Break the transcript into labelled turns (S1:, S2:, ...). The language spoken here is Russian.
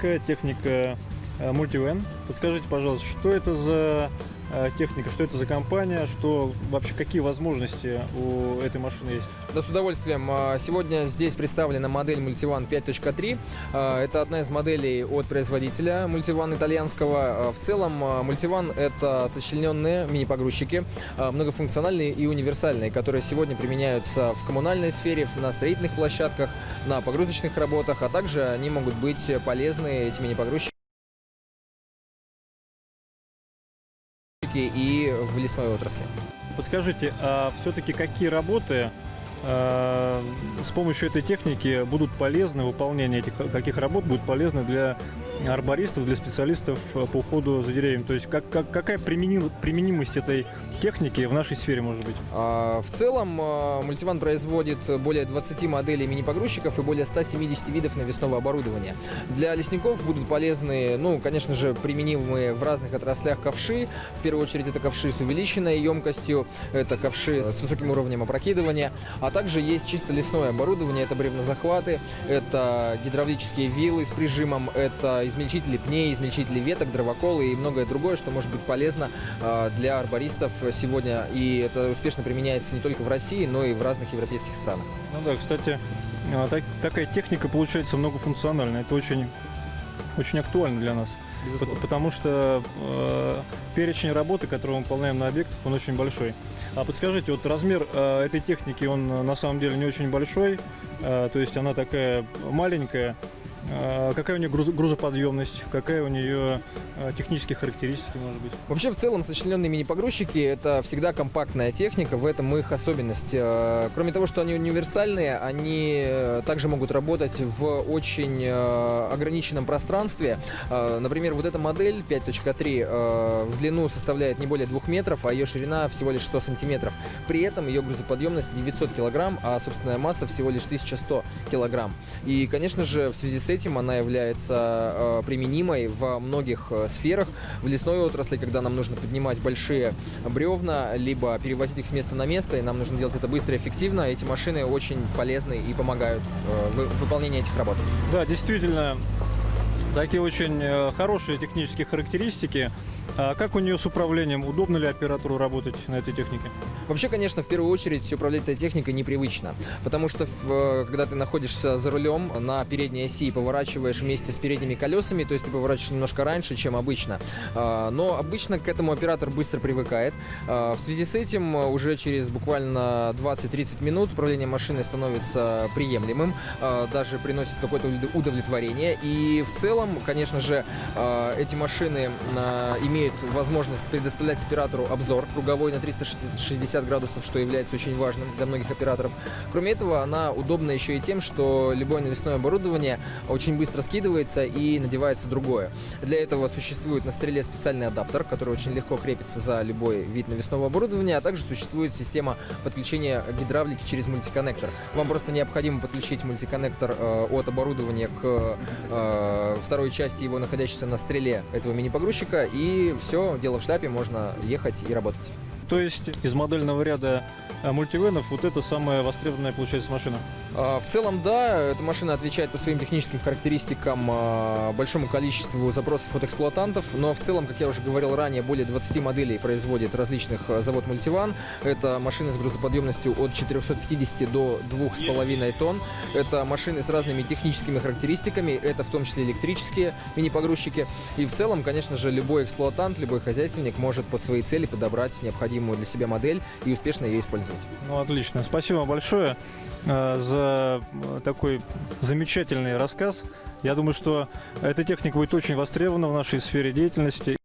S1: Какая техника э, Multivan? Подскажите, пожалуйста, что это за техника, что это за компания, что вообще какие возможности у этой машины есть?
S2: Да, с удовольствием. А, Сегодня здесь представлена модель Multivan 5.3. А, Это одна из моделей от производителя Multivan итальянского. А, В целом Multivan — это сочлененные мини-погрузчики, многофункциональные и универсальные, которые сегодня применяются в коммунальной сфере, на строительных площадках, на погрузочных работах, а также они могут быть полезны, эти мини-погрузчики, и в лесной отрасли.
S1: Подскажите, а все-таки какие работы э, с помощью этой техники будут полезны, выполнение этих каких работ будет полезно для арбористов, для специалистов по уходу за деревьями? То есть как, как- какая применил- применимость этой техники в нашей сфере может быть?
S2: А, В целом, а, Multivan производит более 20 моделей мини-погрузчиков и более 170 видов навесного оборудования. Для лесников будут полезны, ну, конечно же, применимые в разных отраслях ковши. В первую очередь это ковши с увеличенной емкостью, это ковши с высоким уровнем опрокидывания, а также есть чисто лесное оборудование, это бревнозахваты, это гидравлические вилы с прижимом, это измельчители пней, измельчители веток, дровоколы и многое другое, что может быть полезно а, для арбористов сегодня. И это успешно применяется не только в России, но и в разных европейских странах.
S1: Ну да, кстати, э, так- такая техника получается многофункциональная. Это очень, очень актуально для нас. Пот- Потому что э, перечень работы, который мы выполняем на объектах, он очень большой. А подскажите, вот размер э, этой техники, он э, на самом деле не очень большой, э, то есть она такая маленькая. Э, какая у нее груз- грузоподъемность, какая у нее э, технические характеристики, может быть?
S2: Вообще, в целом, сочлененные мини-погрузчики — это всегда компактная техника, в этом их особенность. Э, Кроме того, что они универсальные, они э, также могут работать в очень э, ограниченном пространстве. Например, вот эта модель 5.3 э, в длину составляет не более 2 метров, а ее ширина всего лишь 100 сантиметров. При этом ее грузоподъемность 900 килограмм, а собственная масса всего лишь 1100 килограмм. И, конечно же, в связи с этим она является э, применимой во многих э, сферах. В лесной отрасли, когда нам нужно поднимать большие бревна, либо перевозить их с места на место, и нам нужно делать это быстро и эффективно, эти машины очень полезны и помогают э, в выполнении этих работ.
S1: Да, действительно, такие очень хорошие технические характеристики. А как у нее с управлением? Удобно ли оператору работать на этой технике?
S2: Вообще, конечно, в первую очередь управлять этой техникой непривычно, потому что э, когда ты находишься за рулем на передней оси и поворачиваешь вместе с передними колесами, то есть ты поворачиваешь немножко раньше, чем обычно. А, Но обычно к этому оператор быстро привыкает. А, В связи с этим уже через буквально 20-30 минут управление машиной становится приемлемым, а, даже приносит какое-то удов- удовлетворение. И в целом, конечно же, эти машины а, имеют возможность предоставлять оператору обзор круговой на 360 градусов, что является очень важным для многих операторов. Кроме этого, она удобна еще и тем, что любое навесное оборудование очень быстро скидывается и надевается другое. Для этого существует на стреле специальный адаптер, который очень легко крепится за любой вид навесного оборудования, а также существует система подключения гидравлики через мультиконнектор. Вам просто необходимо подключить мультиконнектор э, от оборудования к э, второй части его, находящейся на стреле этого мини-погрузчика, и все, дело в шляпе, можно ехать и работать.
S1: То есть из модельного ряда э, мультивенов вот это самая востребованная получается машина.
S2: А, В целом, да, эта машина отвечает по своим техническим характеристикам а, большому количеству запросов от эксплуатантов, но в целом, как я уже говорил ранее, более 20 моделей производит различных а, завод Мультиван. Это машины с грузоподъемностью от 450 до 2,5 тонн. Это машины с разными техническими характеристиками, это в том числе электрические мини-погрузчики. И в целом, конечно же, любой эксплуатант, любой хозяйственник может под свои цели подобрать необходимую для себя модель и успешно ее использовать.
S1: Ну, отлично. Спасибо большое э, такой замечательный рассказ. Я думаю, что эта техника будет очень востребована в нашей сфере деятельности.